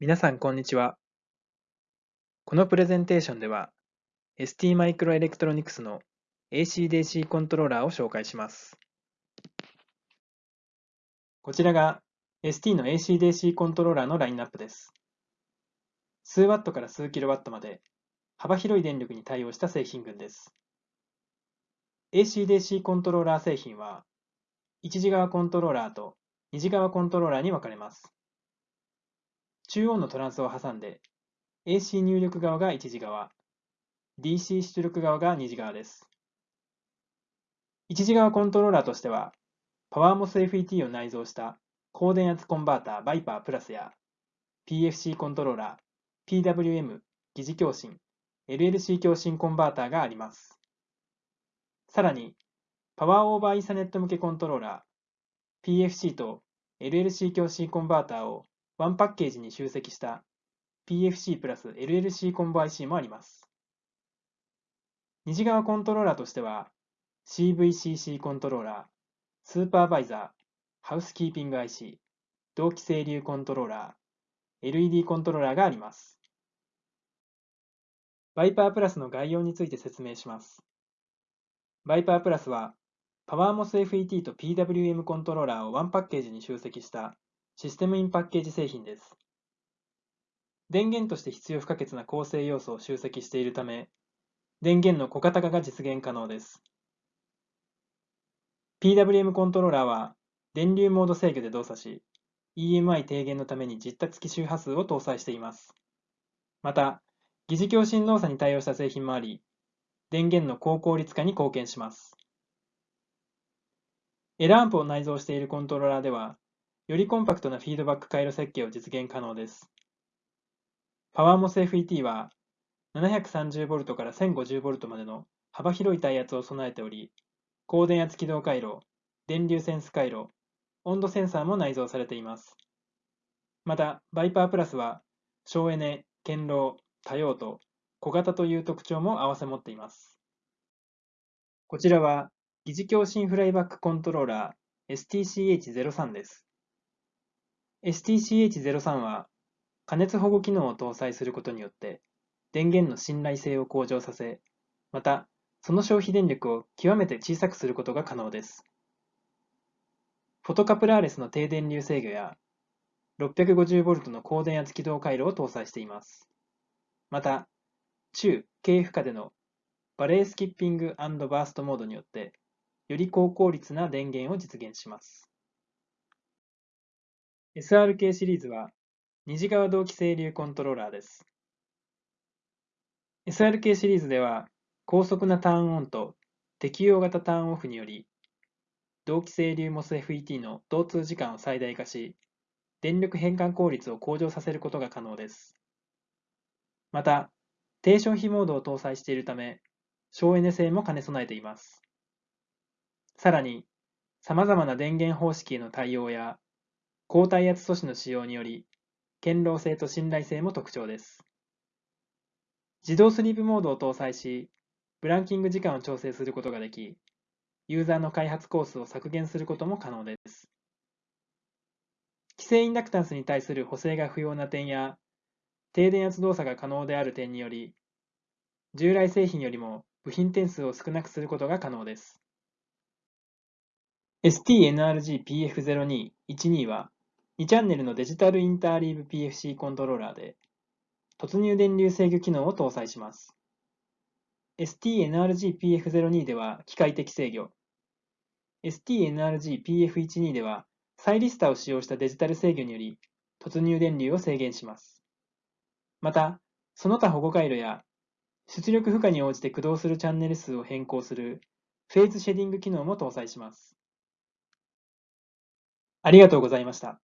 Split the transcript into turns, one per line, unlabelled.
皆さんこんにちは。このプレゼンテーションでは ST マイクロエレクトロニクスの AC/DC コントローラーを紹介します。こちらが ST の AC/DC コントローラーのラインナップです。数ワットから数キロワットまで幅広い電力に対応した製品群です。AC/DC コントローラー製品は一次側コントローラーと二次側コントローラーに分かれます。中央のトランスを挟んで AC 入力側が一次側、DC 出力側が二次側です。一次側コントローラーとしては、パワーモス FET を内蔵した高電圧コンバーターバイパープラスや PFC コントローラー、PWM 疑似共振、LLC 共振コンバーターがあります。さらに、パワーオーバーイーサネット向けコントローラー、PFC と LLC 共振コンバーターをワンパッケージに集積した PFC プラス LLC コンボ IC もあります。二次側コントローラーとしては CVCC コントローラー、スーパーバイザー、ハウスキーピング IC、同期整流コントローラー、LED コントローラーがあります。バイパープラスの概要について説明します。バイパープラスはパワーモス FET と PWM コントローラーをワンパッケージに集積したシステムインパッケージ製品です。電源として必要不可欠な構成要素を集積しているため、電源の小型化が実現可能です。PWM コントローラーは電流モード制御で動作し、EMI 低減のために実多付き周波数を搭載しています。また、疑似共振動作に対応した製品もあり、電源の高効率化に貢献します。エラーアンプを内蔵しているコントローラーでは、よりコンパクトなフィードバック回路設計を実現可能です。パワーモス FET は 730V から 1050V までの幅広い耐圧を備えており、高電圧起動回路、電流センス回路、温度センサーも内蔵されています。また、バイパープラスは省エネ、堅牢、多用途、小型という特徴も併せ持っています。こちらは疑似共振フライバックコントローラー STCH03 です。STCH03 は加熱保護機能を搭載することによって電源の信頼性を向上させ、またその消費電力を極めて小さくすることが可能です。フォトカプラーレスの低電流制御や 650V の高電圧起動回路を搭載しています。また、中・軽負荷でのバレースキッピングバーストモードによってより高効率な電源を実現します。SRK シリーズは二次側同期整流コントローラーです。SRK シリーズでは高速なターンオンと適用型ターンオフにより同期整流 MOSFET の導通時間を最大化し電力変換効率を向上させることが可能です。また、低消費モードを搭載しているため省エネ性も兼ね備えています。さらに、様々な電源方式への対応や高耐圧素子の使用により、堅牢性と信頼性も特徴です。自動スリープモードを搭載し、ブランキング時間を調整することができ、ユーザーの開発コースを削減することも可能です。規制インダクタンスに対する補正が不要な点や、低電圧動作が可能である点により、従来製品よりも部品点数を少なくすることが可能です。STNRG-PF0212 は2チャンネルのデジタルインターリーブ PFC コントローラーで突入電流制御機能を搭載します。STNRG-PF02 では機械的制御、STNRG-PF12 ではサイリスタを使用したデジタル制御により突入電流を制限します。また、その他保護回路や出力負荷に応じて駆動するチャンネル数を変更するフェーズシェディング機能も搭載します。ありがとうございました。